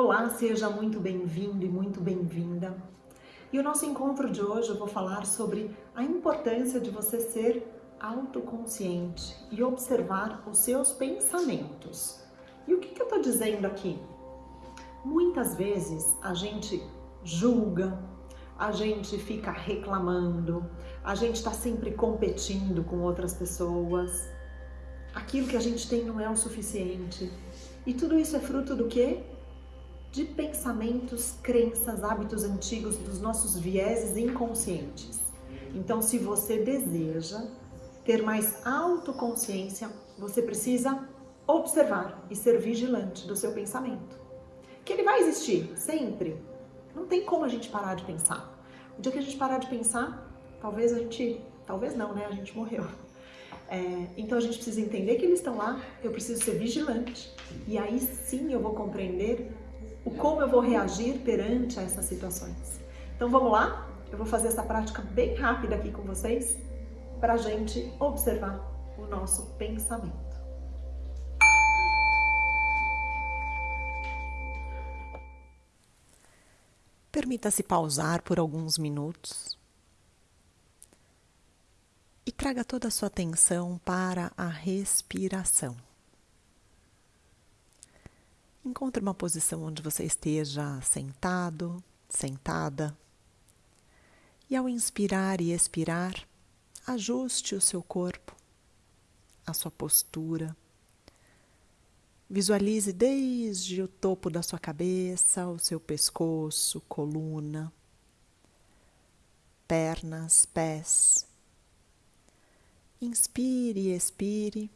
Olá, seja muito bem-vindo e muito bem-vinda. E o nosso encontro de hoje eu vou falar sobre a importância de você ser autoconsciente e observar os seus pensamentos. E o que, que eu estou dizendo aqui? Muitas vezes a gente julga, a gente fica reclamando, a gente está sempre competindo com outras pessoas. Aquilo que a gente tem não é o suficiente. E tudo isso é fruto do quê? De pensamentos, crenças, hábitos antigos dos nossos vieses inconscientes. Então, se você deseja ter mais autoconsciência, você precisa observar e ser vigilante do seu pensamento. Que ele vai existir sempre. Não tem como a gente parar de pensar. O dia que a gente parar de pensar, talvez a gente, talvez não, né? A gente morreu. É, então a gente precisa entender que eles estão lá, eu preciso ser vigilante e aí sim eu vou compreender o como eu vou reagir perante essas situações. Então vamos lá? Eu vou fazer essa prática bem rápida aqui com vocês para a gente observar o nosso pensamento. Permita-se pausar por alguns minutos e traga toda a sua atenção para a respiração. Encontre uma posição onde você esteja sentado, sentada. E ao inspirar e expirar, ajuste o seu corpo, a sua postura. Visualize desde o topo da sua cabeça, o seu pescoço, coluna, pernas, pés. Inspire e expire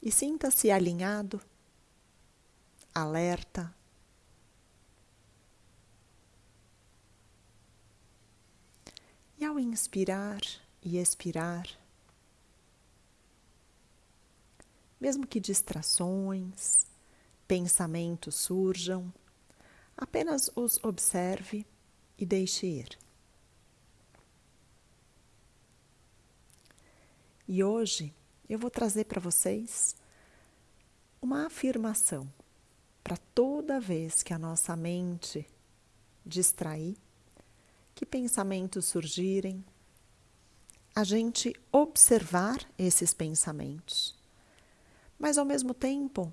e sinta-se alinhado alerta. E ao inspirar e expirar, mesmo que distrações, pensamentos surjam, apenas os observe e deixe ir. E hoje eu vou trazer para vocês uma afirmação para toda vez que a nossa mente distrair, que pensamentos surgirem, a gente observar esses pensamentos, mas ao mesmo tempo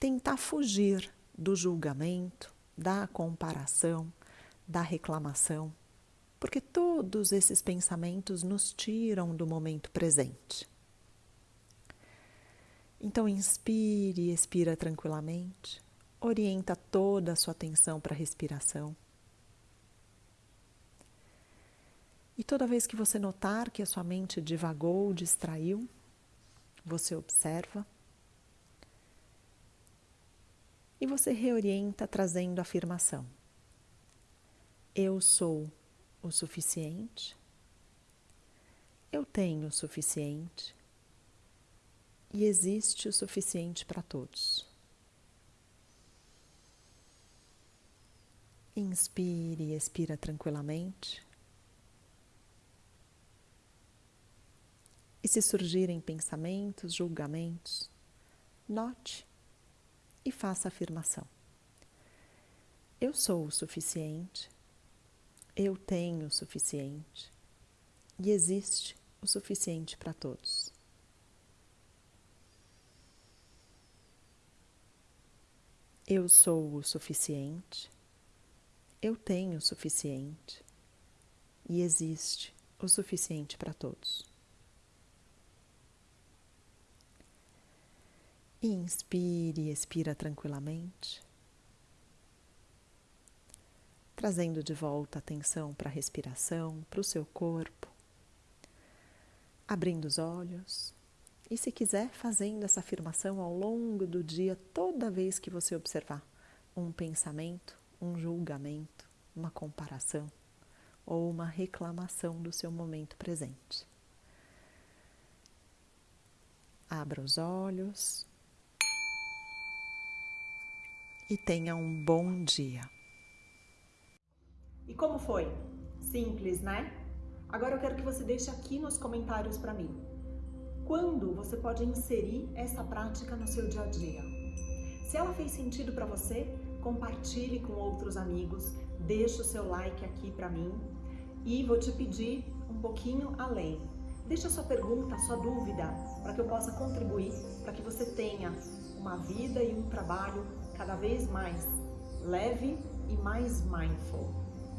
tentar fugir do julgamento, da comparação, da reclamação, porque todos esses pensamentos nos tiram do momento presente. Então inspire e expira tranquilamente orienta toda a sua atenção para a respiração. E toda vez que você notar que a sua mente divagou, distraiu, você observa e você reorienta trazendo a afirmação: Eu sou o suficiente, eu tenho o suficiente e existe o suficiente para todos. Inspire e expira tranquilamente. E se surgirem pensamentos, julgamentos, note e faça a afirmação. Eu sou o suficiente, eu tenho o suficiente e existe o suficiente para todos. Eu sou o suficiente, eu tenho o suficiente e existe o suficiente para todos. Inspire e expira tranquilamente, trazendo de volta a atenção para a respiração, para o seu corpo, abrindo os olhos e, se quiser, fazendo essa afirmação ao longo do dia, toda vez que você observar um pensamento um julgamento, uma comparação ou uma reclamação do seu momento presente. Abra os olhos e tenha um bom dia. E como foi? Simples, né? Agora eu quero que você deixe aqui nos comentários para mim. Quando você pode inserir essa prática no seu dia a dia? Se ela fez sentido para você, compartilhe com outros amigos, deixa o seu like aqui para mim e vou te pedir um pouquinho além. Deixa sua pergunta, sua dúvida, para que eu possa contribuir, para que você tenha uma vida e um trabalho cada vez mais leve e mais mindful.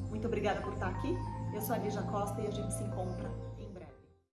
Muito obrigada por estar aqui. Eu sou a Lígia Costa e a gente se encontra